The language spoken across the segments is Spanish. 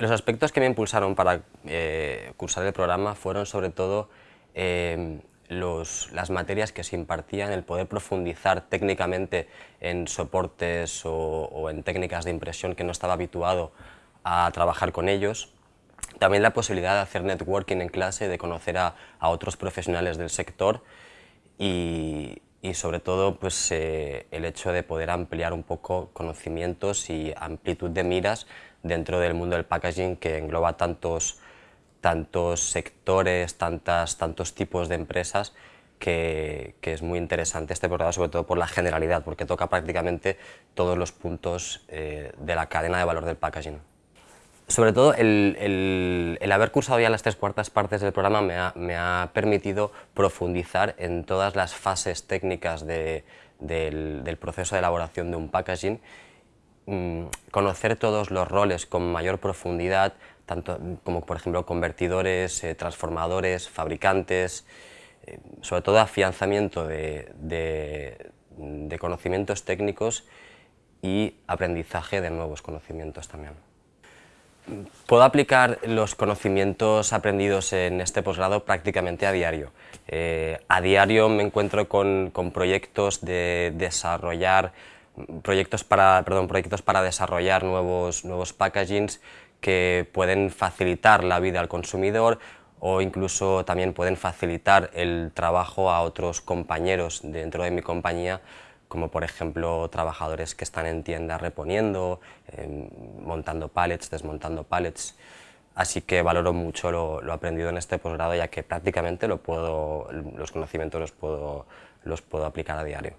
Los aspectos que me impulsaron para eh, cursar el programa fueron sobre todo eh, las materias que se impartían, el poder profundizar técnicamente en soportes o, en técnicas de impresión que no estaba habituado a trabajar con ellos. También la posibilidad de hacer networking en clase, de conocer a, otros profesionales del sector y, sobre todo pues, eh, el hecho de poder ampliar un poco conocimientos y amplitud de miras dentro del mundo del packaging que engloba tantos, tantos sectores, tantas, tantos tipos de empresas que, es muy interesante este programa, sobre todo por la generalidad, porque toca prácticamente todos los puntos eh, de la cadena de valor del packaging. Sobre todo, el, haber cursado ya las tres cuartas partes del programa me ha, me ha permitido profundizar en todas las fases técnicas del, del proceso de elaboración de un packaging Mm, conocer todos los roles con mayor profundidad, tanto como por ejemplo convertidores, eh, transformadores, fabricantes, eh, sobre todo afianzamiento de, de, conocimientos técnicos y aprendizaje de nuevos conocimientos también. Puedo aplicar los conocimientos aprendidos en este posgrado prácticamente a diario. Eh, a diario me encuentro con, con proyectos de desarrollar proyectos para, perdón, proyectos para desarrollar nuevos, nuevos packagings que pueden facilitar la vida al consumidor o incluso también pueden facilitar el trabajo a otros compañeros dentro de mi compañía como por ejemplo trabajadores que están en tiendas reponiendo, montando pallets, desmontando pallets. Así que valoro mucho lo, lo aprendido en este posgrado ya que prácticamente lo puedo, los conocimientos los puedo, los puedo aplicar a diario.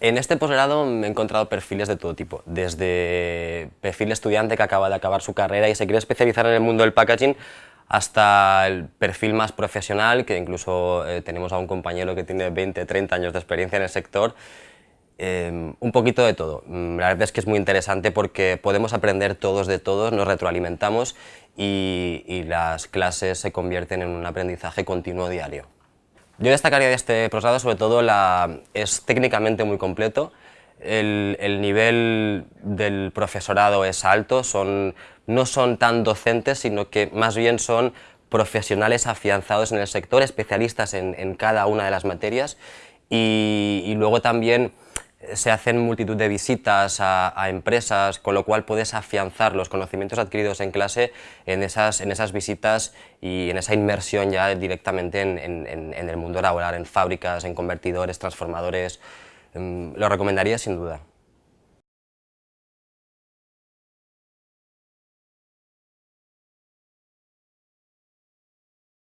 En este posgrado me he encontrado perfiles de todo tipo, desde perfil estudiante que acaba de acabar su carrera y se quiere especializar en el mundo del packaging, hasta el perfil más profesional, que incluso eh, tenemos a un compañero que tiene 20, 30 años de experiencia en el sector, em, un poquito de todo. Mm, la verdad es que es muy interesante porque podemos aprender todos de todos, nos retroalimentamos y, y las clases se convierten en un aprendizaje continuo diario. Yo destacaría de este posgrado sobre todo la, es técnicamente muy completo, el, el, nivel del profesorado es alto, son, no son tan docentes, sino que más bien son profesionales afianzados en el sector, especialistas en, cada una de las materias y, luego también se hacen multitud de visitas a, empresas, con lo cual puedes afianzar los conocimientos adquiridos en clase en esas, en esas visitas y en esa inmersión ya directamente en, el mundo laboral, en fábricas, en convertidores, transformadores. Mm, lo recomendaría sin duda.